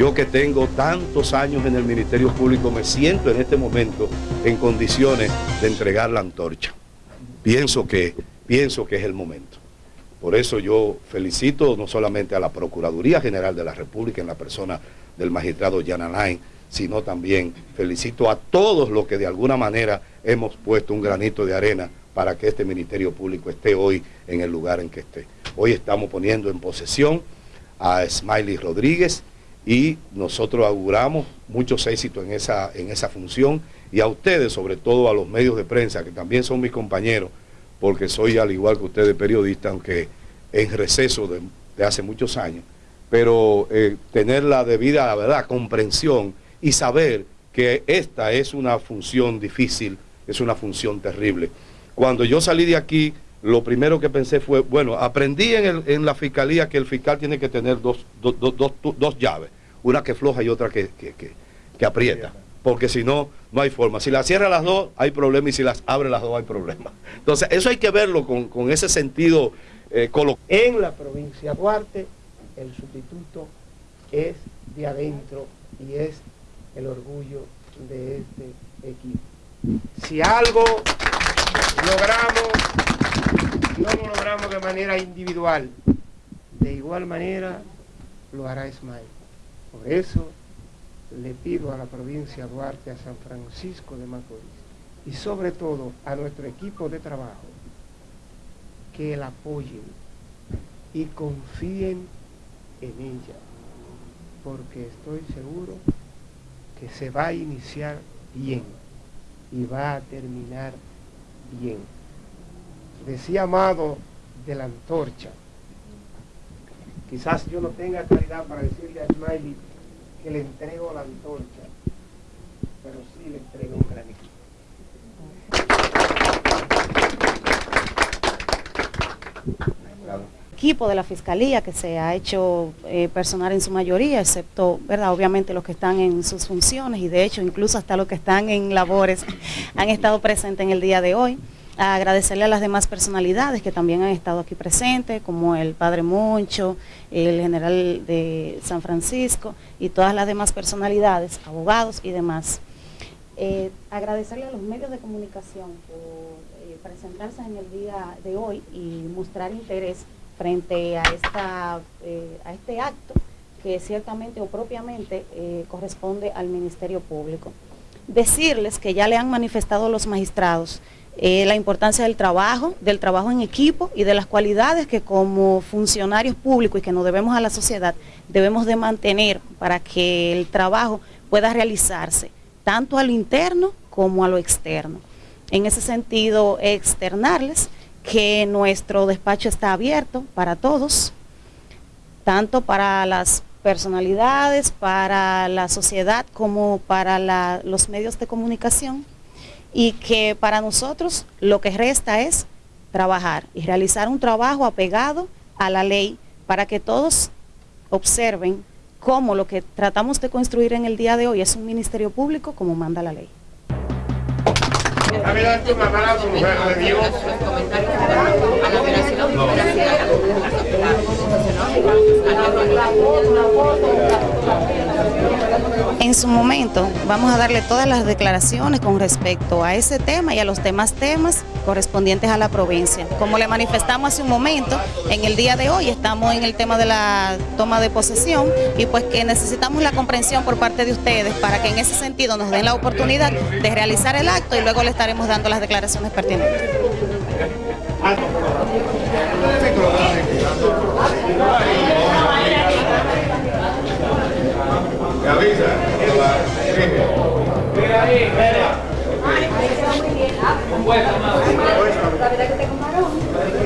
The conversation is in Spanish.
Yo que tengo tantos años en el Ministerio Público me siento en este momento en condiciones de entregar la antorcha. Pienso que, pienso que es el momento. Por eso yo felicito no solamente a la Procuraduría General de la República en la persona del magistrado Jan Alain, sino también felicito a todos los que de alguna manera hemos puesto un granito de arena para que este Ministerio Público esté hoy en el lugar en que esté. Hoy estamos poniendo en posesión a Smiley Rodríguez y nosotros auguramos muchos éxitos en esa, en esa función. Y a ustedes, sobre todo a los medios de prensa, que también son mis compañeros, porque soy al igual que ustedes periodista, aunque en receso de, hace muchos años, pero eh, tener la debida la verdad, comprensión y saber que esta es una función difícil, es una función terrible. Cuando yo salí de aquí, lo primero que pensé fue, bueno, aprendí en, la fiscalía que el fiscal tiene que tener dos, dos, llaves, una que floja y otra que, aprieta, porque si no, no hay forma. Si las cierra las dos, hay problema, y si las abre las dos, hay problema. Entonces, eso hay que verlo con, ese sentido eh, En la provincia de Duarte, el sustituto es de adentro y es el orgullo de este equipo. Si algo logramos, no lo logramos de manera individual, de igual manera lo hará Ismael. Por eso le pido a la provincia de Duarte, a San Francisco de Macorís y sobre todo a nuestro equipo de trabajo que la apoyen y confíen en ella, porque estoy seguro que se va a iniciar bien y va a terminar bien. Decía Amado de la antorcha, quizás yo no tenga claridad para decirle a Smiley que le entrego la antorcha, pero sí le entrego un granito. equipo de la Fiscalía que se ha hecho eh, personal en su mayoría, excepto, ¿verdad? Obviamente los que están en sus funciones y de hecho incluso hasta los que están en labores han estado presentes en el día de hoy. Agradecerle a las demás personalidades que también han estado aquí presentes, como el Padre Moncho, el general de San Francisco y todas las demás personalidades, abogados y demás. Eh, agradecerle a los medios de comunicación por eh, presentarse en el día de hoy y mostrar interés frente a, esta, eh, a este acto que ciertamente o propiamente corresponde al Ministerio Público. Decirles que ya le han manifestado los magistrados eh, la importancia del trabajo, del trabajo en equipo y de las cualidades que como funcionarios públicos y que nos debemos a la sociedad debemos de mantener para que el trabajo pueda realizarse tanto a lo interno como a lo externo. En ese sentido, externarles que nuestro despacho está abierto para todos, tanto para las personalidades, para la sociedad como para los medios de comunicación y que para nosotros lo que resta es trabajar y realizar un trabajo apegado a la ley para que todos observen cómo lo que tratamos de construir en el día de hoy es un ministerio público como manda la ley. En su momento vamos a darle todas las declaraciones con respecto a ese tema y a los demás temas correspondientes a la provincia. Como le manifestamos hace un momento, en el día de hoy estamos en el tema de la toma de posesión y pues que necesitamos la comprensión por parte de ustedes para que en ese sentido nos den la oportunidad de realizar el acto y luego le estaremos dando las declaraciones pertinentes. don't know.